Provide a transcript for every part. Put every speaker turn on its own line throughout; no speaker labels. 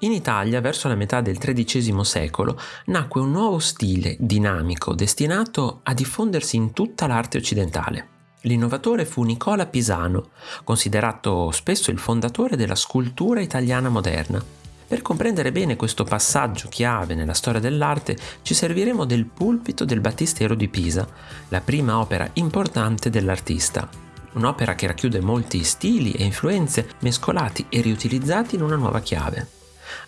In Italia, verso la metà del XIII secolo, nacque un nuovo stile dinamico destinato a diffondersi in tutta l'arte occidentale. L'innovatore fu Nicola Pisano, considerato spesso il fondatore della scultura italiana moderna. Per comprendere bene questo passaggio chiave nella storia dell'arte ci serviremo del pulpito del Battistero di Pisa, la prima opera importante dell'artista. Un'opera che racchiude molti stili e influenze mescolati e riutilizzati in una nuova chiave.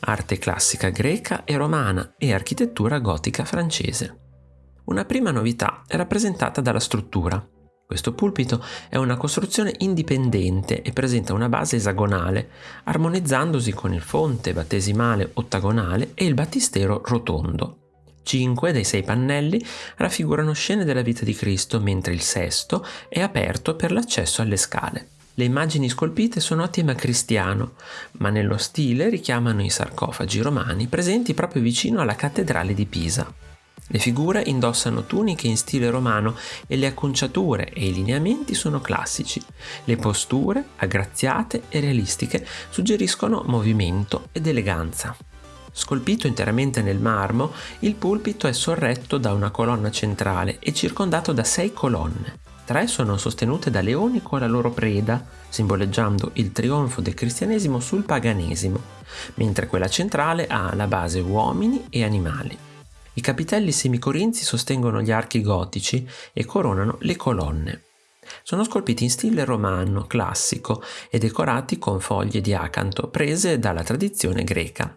Arte classica greca e romana e architettura gotica francese. Una prima novità è rappresentata dalla struttura. Questo pulpito è una costruzione indipendente e presenta una base esagonale, armonizzandosi con il fonte battesimale ottagonale e il battistero rotondo. Cinque dei sei pannelli raffigurano scene della vita di Cristo, mentre il sesto è aperto per l'accesso alle scale. Le immagini scolpite sono a tema cristiano, ma nello stile richiamano i sarcofagi romani presenti proprio vicino alla cattedrale di Pisa. Le figure indossano tuniche in stile romano e le acconciature e i lineamenti sono classici. Le posture, aggraziate e realistiche, suggeriscono movimento ed eleganza. Scolpito interamente nel marmo, il pulpito è sorretto da una colonna centrale e circondato da sei colonne. Tre sono sostenute da leoni con la loro preda, simboleggiando il trionfo del cristianesimo sul paganesimo, mentre quella centrale ha alla base uomini e animali. I capitelli semicorinzi sostengono gli archi gotici e coronano le colonne. Sono scolpiti in stile romano classico e decorati con foglie di acanto prese dalla tradizione greca.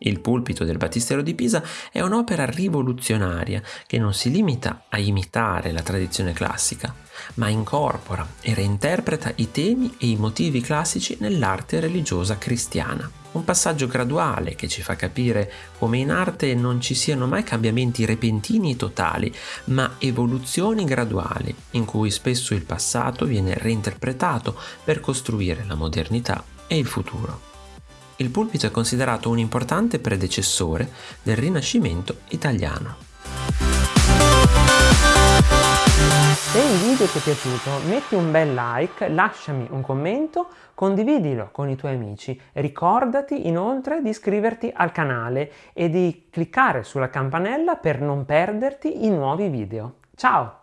Il pulpito del Battistero di Pisa è un'opera rivoluzionaria che non si limita a imitare la tradizione classica, ma incorpora e reinterpreta i temi e i motivi classici nell'arte religiosa cristiana. Un passaggio graduale che ci fa capire come in arte non ci siano mai cambiamenti repentini e totali, ma evoluzioni graduali, in cui spesso il passato viene reinterpretato per costruire la modernità e il futuro il pulpito è considerato un importante predecessore del Rinascimento italiano.
Se il video ti è piaciuto metti un bel like, lasciami un commento, condividilo con i tuoi amici. Ricordati inoltre di iscriverti al canale e di cliccare sulla campanella per non perderti i nuovi video. Ciao!